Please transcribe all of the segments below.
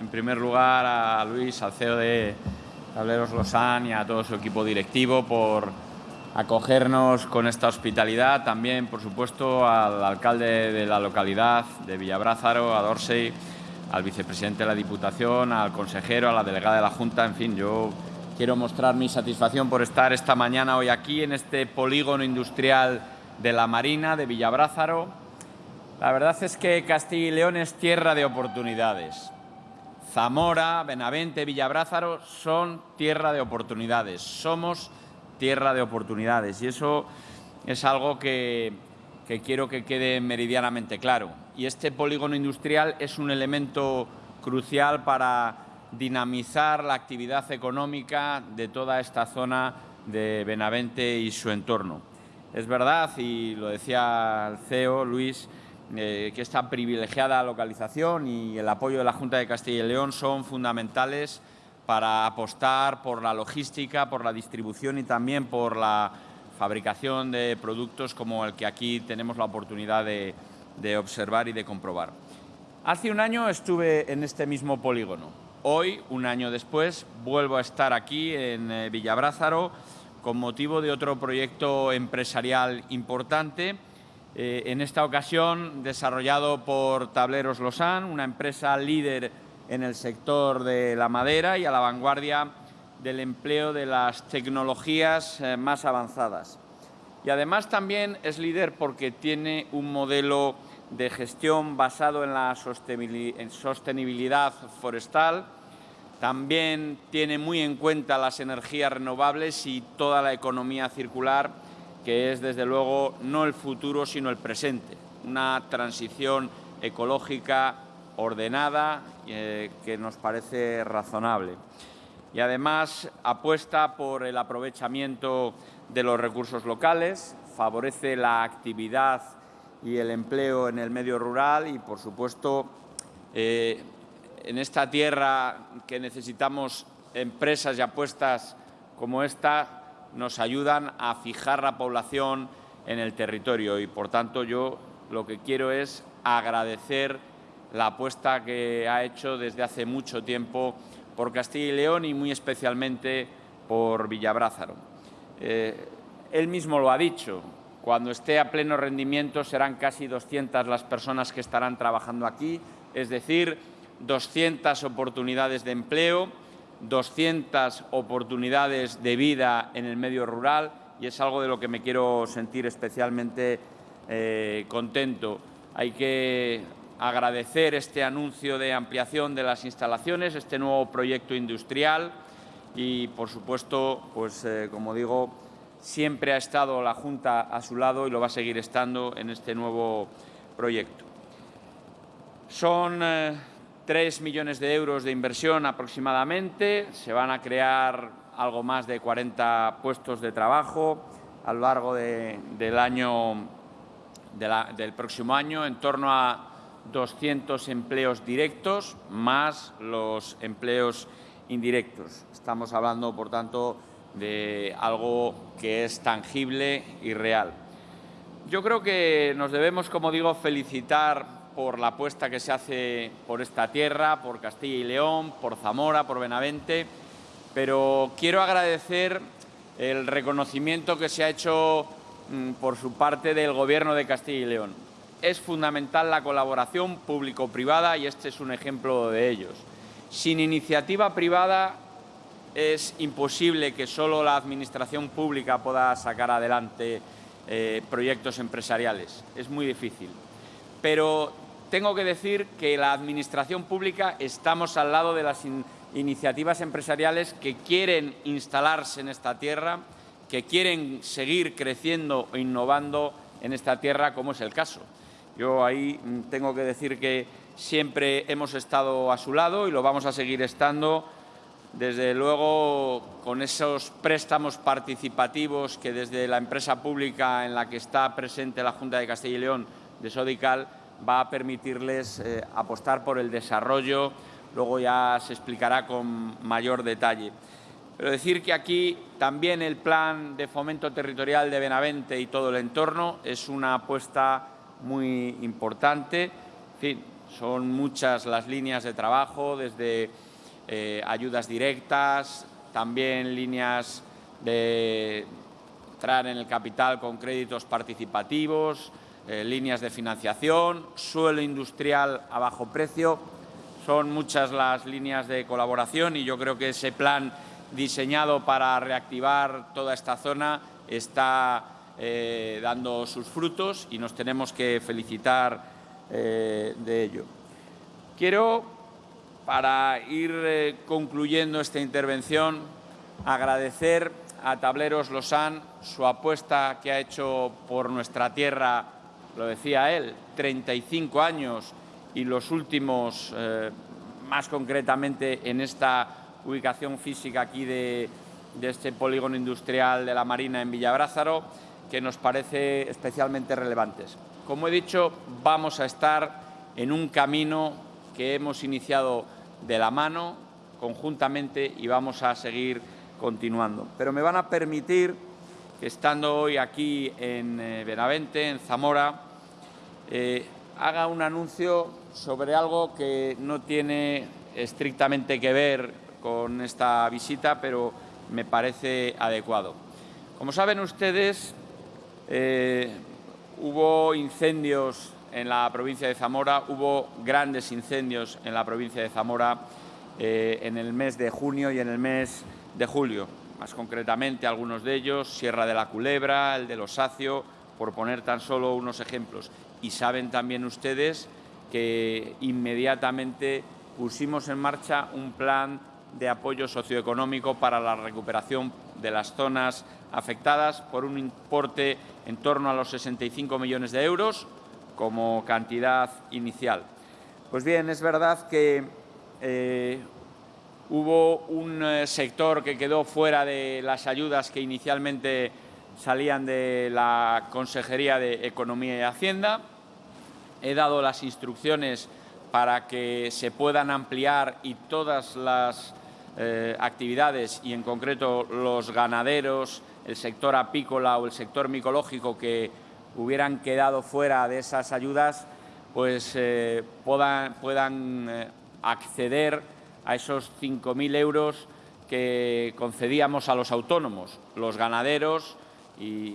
en primer lugar a Luis, al CEO de Tableros Losan y a todo su equipo directivo por acogernos con esta hospitalidad. También, por supuesto, al alcalde de la localidad de Villabrázaro, a Dorsey, al vicepresidente de la Diputación, al consejero, a la delegada de la Junta. En fin, yo quiero mostrar mi satisfacción por estar esta mañana hoy aquí en este polígono industrial de la Marina de Villabrázaro. La verdad es que Castilla y León es tierra de oportunidades. Zamora, Benavente, Villabrázaro son tierra de oportunidades. Somos tierra de oportunidades y eso es algo que, que quiero que quede meridianamente claro. Y este polígono industrial es un elemento crucial para dinamizar la actividad económica de toda esta zona de Benavente y su entorno. Es verdad, y lo decía el CEO, Luis, eh, que esta privilegiada localización y el apoyo de la Junta de Castilla y León son fundamentales para apostar por la logística, por la distribución y también por la fabricación de productos como el que aquí tenemos la oportunidad de, de observar y de comprobar. Hace un año estuve en este mismo polígono. Hoy, un año después, vuelvo a estar aquí en eh, Villabrázaro con motivo de otro proyecto empresarial importante eh, en esta ocasión desarrollado por Tableros Losan, una empresa líder en el sector de la madera y a la vanguardia del empleo de las tecnologías eh, más avanzadas. Y además también es líder porque tiene un modelo de gestión basado en la sostenibilidad forestal, también tiene muy en cuenta las energías renovables y toda la economía circular que es desde luego no el futuro sino el presente, una transición ecológica ordenada eh, que nos parece razonable. Y además apuesta por el aprovechamiento de los recursos locales, favorece la actividad y el empleo en el medio rural y, por supuesto, eh, en esta tierra que necesitamos empresas y apuestas como esta, nos ayudan a fijar la población en el territorio y, por tanto, yo lo que quiero es agradecer la apuesta que ha hecho desde hace mucho tiempo por Castilla y León y muy especialmente por Villabrázaro. Eh, él mismo lo ha dicho, cuando esté a pleno rendimiento serán casi 200 las personas que estarán trabajando aquí, es decir, 200 oportunidades de empleo, 200 oportunidades de vida en el medio rural y es algo de lo que me quiero sentir especialmente eh, contento. Hay que agradecer este anuncio de ampliación de las instalaciones, este nuevo proyecto industrial y, por supuesto, pues eh, como digo, siempre ha estado la Junta a su lado y lo va a seguir estando en este nuevo proyecto. Son eh, 3 millones de euros de inversión aproximadamente, se van a crear algo más de 40 puestos de trabajo a lo largo del año del próximo año, en torno a 200 empleos directos más los empleos indirectos. Estamos hablando, por tanto, de algo que es tangible y real. Yo creo que nos debemos, como digo, felicitar por la apuesta que se hace por esta tierra, por Castilla y León, por Zamora, por Benavente, pero quiero agradecer el reconocimiento que se ha hecho mm, por su parte del Gobierno de Castilla y León. Es fundamental la colaboración público-privada y este es un ejemplo de ellos. Sin iniciativa privada es imposible que solo la Administración pública pueda sacar adelante eh, proyectos empresariales. Es muy difícil pero tengo que decir que la Administración pública estamos al lado de las iniciativas empresariales que quieren instalarse en esta tierra, que quieren seguir creciendo e innovando en esta tierra, como es el caso. Yo ahí mm, tengo que decir que siempre hemos estado a su lado y lo vamos a seguir estando, desde luego con esos préstamos participativos que desde la empresa pública en la que está presente la Junta de Castilla y León de Sodical va a permitirles eh, apostar por el desarrollo, luego ya se explicará con mayor detalle. Pero decir que aquí también el plan de fomento territorial de Benavente y todo el entorno es una apuesta muy importante. En fin, Son muchas las líneas de trabajo, desde eh, ayudas directas, también líneas de entrar en el capital con créditos participativos, eh, líneas de financiación, suelo industrial a bajo precio. Son muchas las líneas de colaboración y yo creo que ese plan diseñado para reactivar toda esta zona está eh, dando sus frutos y nos tenemos que felicitar eh, de ello. Quiero, para ir concluyendo esta intervención, agradecer a Tableros Losán su apuesta que ha hecho por nuestra tierra, lo decía él, 35 años y los últimos, eh, más concretamente en esta ubicación física aquí de, este polígono industrial de la Marina en Villabrázaro, que nos parece especialmente relevantes. Como he dicho, vamos a estar en un camino que hemos iniciado de la mano, conjuntamente, y vamos a seguir continuando. Pero me van a permitir estando hoy aquí en eh, Benavente, en Zamora, eh, haga un anuncio sobre algo que no tiene estrictamente que ver con esta visita, pero me parece adecuado. Como saben ustedes, eh, hubo incendios en la provincia de Zamora, hubo grandes incendios en la provincia de Zamora en el mes de junio y en el mes de julio, más concretamente algunos de ellos, Sierra de la Culebra, el de Los Sacio, por poner tan solo unos ejemplos. Y saben también ustedes que inmediatamente pusimos en marcha un plan de apoyo socioeconómico para la recuperación de las zonas afectadas por un importe en torno a los 65 millones de euros como cantidad inicial. Pues bien, es verdad que eh, Hubo un eh, sector que quedó fuera de las ayudas que inicialmente salían de la Consejería de Economía y Hacienda. He dado las instrucciones para que se puedan ampliar y todas las eh, actividades, y en concreto los ganaderos, el sector apícola o el sector micológico que hubieran quedado fuera de esas ayudas, pues eh, puedan, puedan acceder a esos 5.000 euros que concedíamos a los autónomos, los ganaderos, y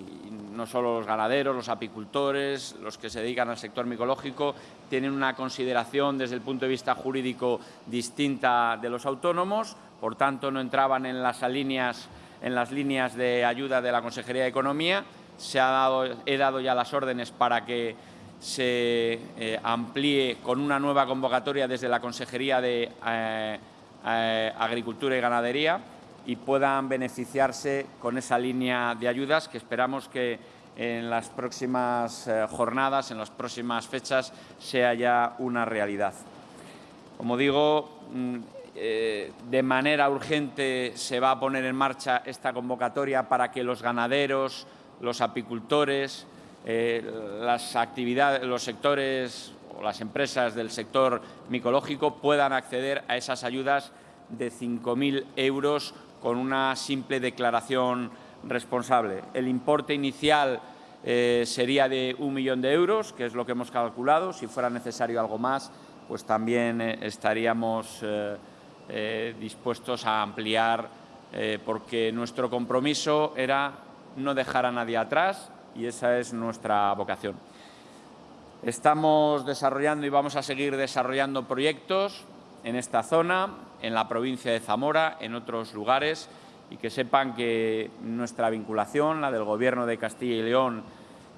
no solo los ganaderos, los apicultores, los que se dedican al sector micológico, tienen una consideración desde el punto de vista jurídico distinta de los autónomos, por tanto no entraban en las líneas, en las líneas de ayuda de la Consejería de Economía. Se ha dado, he dado ya las órdenes para que se eh, amplíe con una nueva convocatoria desde la Consejería de eh, eh, Agricultura y Ganadería y puedan beneficiarse con esa línea de ayudas que esperamos que en las próximas jornadas, en las próximas fechas, sea ya una realidad. Como digo, mm, de manera urgente se va a poner en marcha esta convocatoria para que los ganaderos, los apicultores, eh, las actividades, los sectores o las empresas del sector micológico puedan acceder a esas ayudas de 5.000 euros con una simple declaración responsable. El importe inicial eh, sería de un millón de euros, que es lo que hemos calculado. Si fuera necesario algo más, pues también eh, estaríamos dispuestos a ampliar, porque nuestro compromiso era no dejar a nadie atrás, y esa es nuestra vocación. Estamos desarrollando y vamos a seguir desarrollando proyectos en esta zona, en la provincia de Zamora, en otros lugares, y que sepan que nuestra vinculación, la del Gobierno de Castilla y León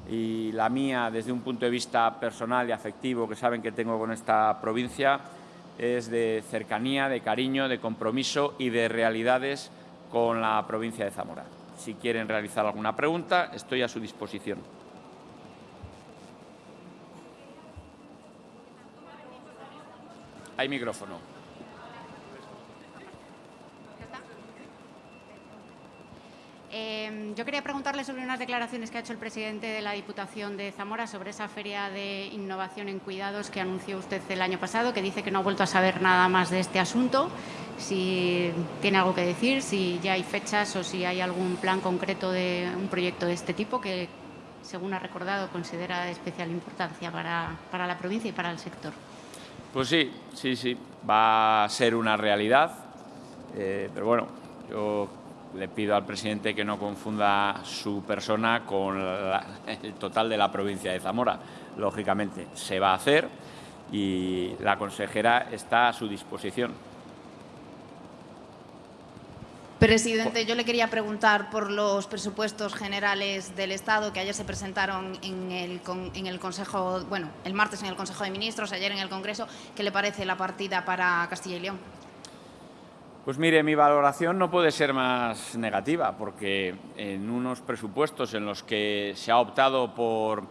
y la mía desde un punto de vista personal y afectivo que saben que tengo con esta provincia, es de cercanía, de cariño, de compromiso y de realidades con la provincia de Zamora. Si quieren realizar alguna pregunta, estoy a su disposición. Hay micrófono. Eh, yo quería preguntarle sobre unas declaraciones que ha hecho el presidente de la Diputación de Zamora sobre esa feria de innovación en cuidados que anunció usted el año pasado, que dice que no ha vuelto a saber nada más de este asunto si tiene algo que decir, si ya hay fechas o si hay algún plan concreto de un proyecto de este tipo que, según ha recordado, considera de especial importancia para, la provincia y para el sector. Pues sí, sí, sí, va a ser una realidad, eh, pero bueno, yo le pido al presidente que no confunda su persona con el total de la provincia de Zamora. Lógicamente, se va a hacer y la consejera está a su disposición. Presidente, yo le quería preguntar por los presupuestos generales del Estado que ayer se presentaron en el, en el Consejo, bueno, el martes en el Consejo de Ministros, ayer en el Congreso. ¿Qué le parece la partida para Castilla y León? Pues mire, mi valoración no puede ser más negativa, porque en unos presupuestos en los que se ha optado por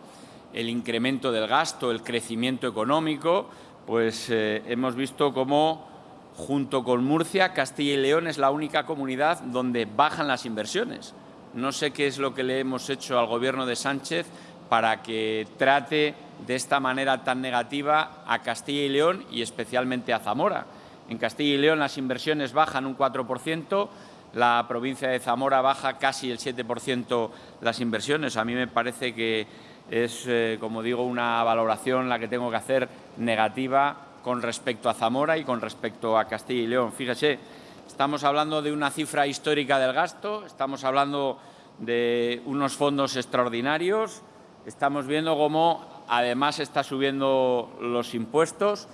el incremento del gasto, el crecimiento económico, pues eh, hemos visto cómo junto con Murcia, Castilla y León es la única comunidad donde bajan las inversiones. No sé qué es lo que le hemos hecho al Gobierno de Sánchez para que trate de esta manera tan negativa a Castilla y León y especialmente a Zamora. En Castilla y León las inversiones bajan un 4%, la provincia de Zamora baja casi el 7% las inversiones. A mí me parece que es, eh, como digo, una valoración la que tengo que hacer negativa con respecto a Zamora y con respecto a Castilla y León. Fíjese, estamos hablando de una cifra histórica del gasto, estamos hablando de unos fondos extraordinarios, estamos viendo cómo además está subiendo los impuestos,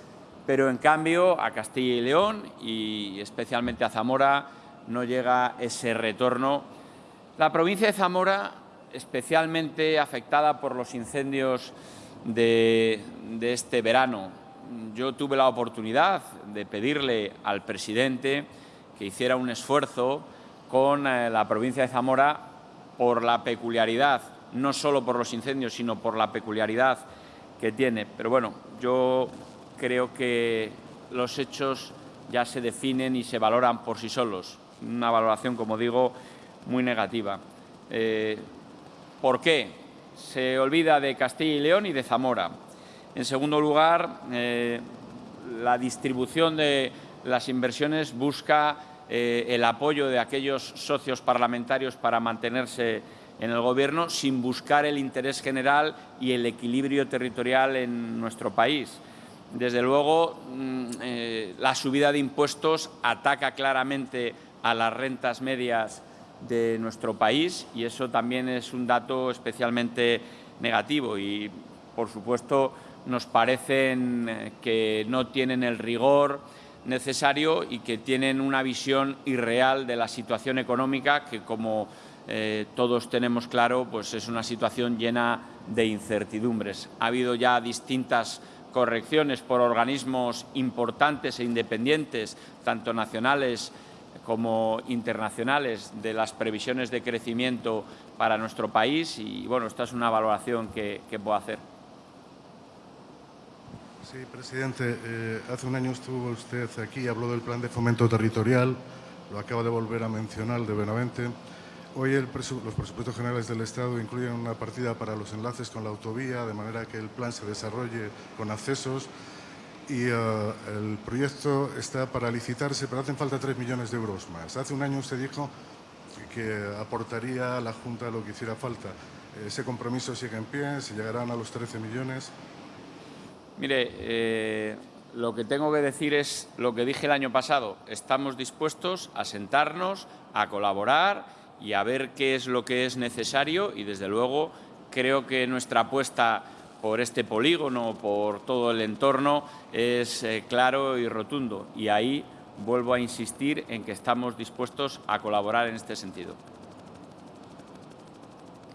pero en cambio a Castilla y León y especialmente a Zamora no llega ese retorno. La provincia de Zamora, especialmente afectada por los incendios de, de este verano, yo tuve la oportunidad de pedirle al presidente que hiciera un esfuerzo con eh, la provincia de Zamora por la peculiaridad, no solo por los incendios, sino por la peculiaridad que tiene. Pero bueno, yo creo que los hechos ya se definen y se valoran por sí solos. Una valoración, como digo, muy negativa. Eh, ¿Por qué? Se olvida de Castilla y León y de Zamora. En segundo lugar, eh, la distribución de las inversiones busca eh, el apoyo de aquellos socios parlamentarios para mantenerse en el Gobierno sin buscar el interés general y el equilibrio territorial en nuestro país. Desde luego, mm, eh, la subida de impuestos ataca claramente a las rentas medias de nuestro país y eso también es un dato especialmente negativo y, por supuesto, nos parecen eh, que no tienen el rigor necesario y que tienen una visión irreal de la situación económica que, como eh, todos tenemos claro, pues es una situación llena de incertidumbres. Ha habido ya distintas correcciones por organismos importantes e independientes, tanto nacionales como internacionales, de las previsiones de crecimiento para nuestro país y, bueno, esta es una valoración que, que puedo hacer. Sí, presidente. Eh, hace un año estuvo usted aquí y habló del plan de fomento territorial. Lo acaba de volver a mencionar de Benavente. Hoy los presupuestos generales del Estado incluyen una partida para los enlaces con la autovía, de manera que el plan se desarrolle con accesos. Y eh, el proyecto está para licitarse, pero hacen falta 3 millones de euros más. Hace un año usted dijo que aportaría a la Junta lo que hiciera falta. Ese compromiso sigue en pie, se llegarán a los 13 millones. Mire, eh, lo que tengo que decir es lo que dije el año pasado. Estamos dispuestos a sentarnos, a colaborar y a ver qué es lo que es necesario y, desde luego, creo que nuestra apuesta por este polígono, por todo el entorno, es eh, claro y rotundo. Y ahí vuelvo a insistir en que estamos dispuestos a colaborar en este sentido.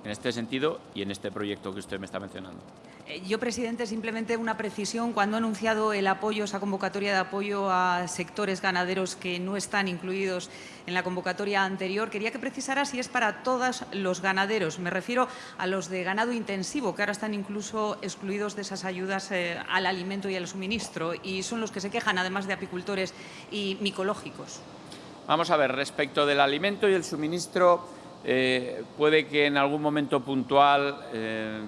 En este sentido y en este proyecto que usted me está mencionando. Yo, presidente, simplemente una precisión. Cuando ha anunciado el apoyo, esa convocatoria de apoyo a sectores ganaderos que no están incluidos en la convocatoria anterior, quería que precisara si es para todos los ganaderos. Me refiero a los de ganado intensivo, que ahora están incluso excluidos de esas ayudas eh, al alimento y al suministro, y son los que se quejan, además de apicultores y micológicos. Vamos a ver, respecto del alimento y el suministro, eh, puede que en algún momento puntual eh,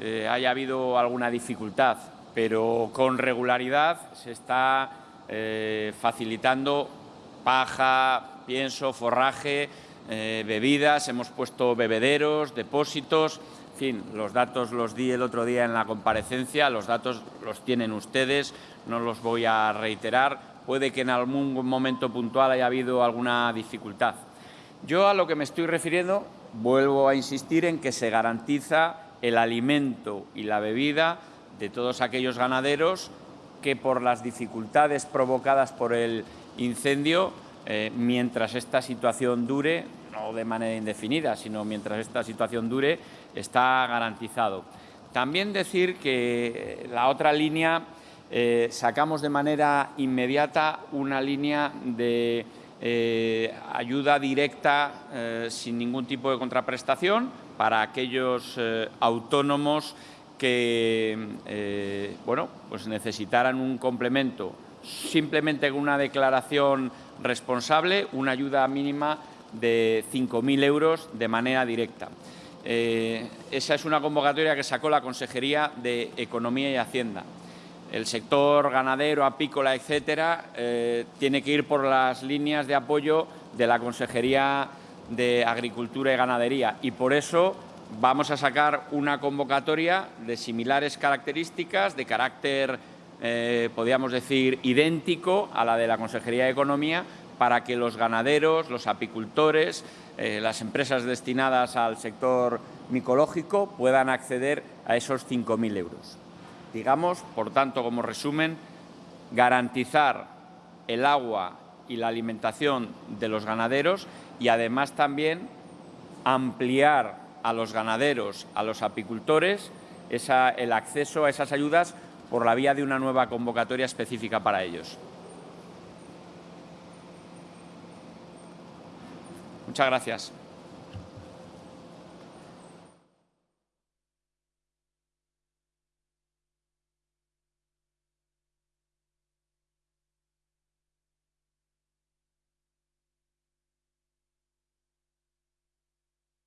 haya habido alguna dificultad, pero con regularidad se está eh, facilitando paja, pienso, forraje, eh, bebidas, hemos puesto bebederos, depósitos, fin, los datos los di el otro día en la comparecencia, los datos los tienen ustedes, no los voy a reiterar. Puede que en algún momento puntual haya habido alguna dificultad. Yo a lo que me estoy refiriendo, vuelvo a insistir en que se garantiza el alimento y la bebida de todos aquellos ganaderos que por las dificultades provocadas por el incendio, eh, mientras esta situación dure, no de manera indefinida, sino mientras esta situación dure, está garantizado. También decir que eh, la otra línea, eh, sacamos de manera inmediata una línea de ayuda directa sin ningún tipo de contraprestación para aquellos autónomos que bueno, pues necesitaran un complemento simplemente con una declaración responsable, una ayuda mínima de 5.000 euros de manera directa. Eh, esa es una convocatoria que sacó la Consejería de Economía y Hacienda. El sector ganadero, apícola, etcétera, eh, tiene que ir por las líneas de apoyo de la Consejería de Agricultura y Ganadería y por eso vamos a sacar una convocatoria de similares características, de carácter, eh, podríamos decir, idéntico a la de la Consejería de Economía, para que los ganaderos, los apicultores, eh, las empresas destinadas al sector micológico puedan acceder a esos 5.000 euros. Digamos, por tanto, como resumen, garantizar el agua y la alimentación de los ganaderos y además también ampliar a los ganaderos, a los apicultores, el acceso a esas ayudas por la vía de una nueva convocatoria específica para ellos. Muchas gracias.